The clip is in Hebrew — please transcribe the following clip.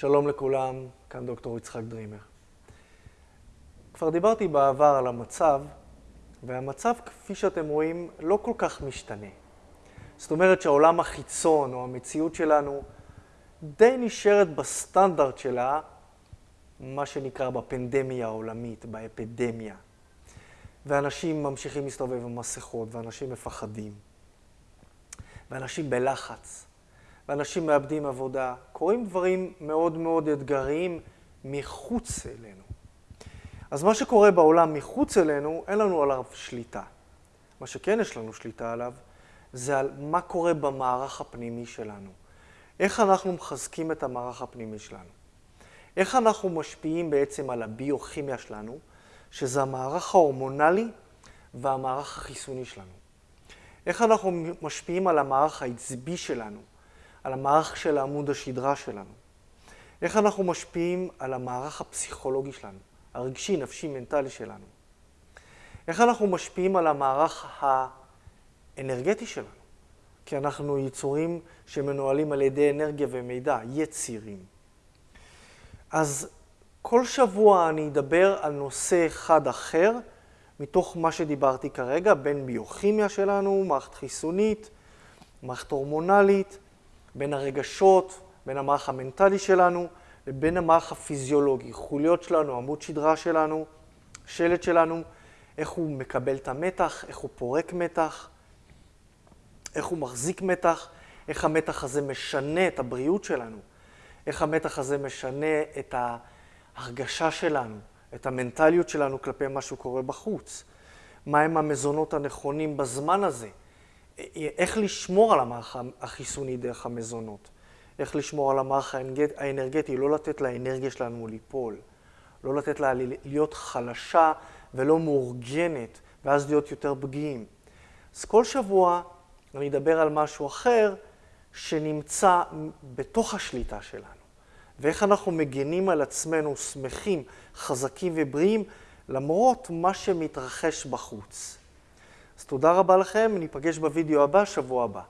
שלום לכולם, כאן דוקטור יצחק דרימר. כבר דיברתי בעבר על המצב, והמצב, כפי שאתם רואים, לא כל כך משתנה. זאת אומרת שהעולם החיצון או המציאות שלנו די נשארת בסטנדרט שלה, מה שנקרא בפנדמיה העולמית, באפידמיה. ואנשים ממשיכים להסתובב עם מסכות, ואנשים מפחדים, ואנשים בלחץ. ואנשים מאבדים עבודה. קורים דברים מאוד מאוד אתגריים מחוץ אלינו. אז מה שקורה בעולם מחוץ אלינו, אין לנו עליו שליטה. מה שכן יש לנו שליטה עליו, זה על מה קורה במערך הפנימי שלנו. איך אנחנו מחזקים את המערך הפנימי שלנו. איך אנחנו משפיעים בעצם על הביוכימיה שלנו, שזה המערך ההורמונלי והמערך החיסוני שלנו. איך אנחנו משפיעים על המערך העצבי שלנו, על המערך של עמוד השדרה שלנו. איך אנחנו משפיעים על המערך הפסיכולוגי שלנו, הרגשי, נפשי, מנטלי שלנו. איך אנחנו משפיעים על המערך האנרגטי שלנו, כי אנחנו יצורים שמנוהלים על ידי אנרגיה ומידע, יצירים. אז כל שבוע אני אדבר על נושא אחד אחר, מתוך מה שדיברתי כרגע, בין ביוכימיה שלנו, מערכת חיסונית, מערכת הורמונלית, בין הרגשות, בין המערך המנטלי שלנו, לבין המערך הפיזיולוגי, חוליות שלנו, עמוד שדרה שלנו, שלט שלנו, איך הוא מקבל את המתח, איך הוא פורק מתח, איך הוא מחזיק מתח, איך המתח הזה משנה את הבריאות שלנו, איך המתח הזה משנה את ההרגשה שלנו, את המנטליות שלנו כלפי מה שקורה בחוץ, מהם המזונות הנכונים בזמן הזה, איך לשמור על המערך החיסוני דרך המזונות, איך לשמור על המערך האנרגטי, לא לתת לאנרגיה שלנו ליפול, לא לתת לה להיות חלשה ולא מאורגנת, ואז להיות יותר פגיעים. אז כל שבוע אני אדבר על משהו אחר שנמצא בתוך השליטה שלנו, ואיך אנחנו מגנים על עצמנו שמחים, חזקים ובריאים, למרות מה שמתרחש בחוץ. אז תודה רבה לכם, ניפגש בווידאו הבא, שבוע הבא.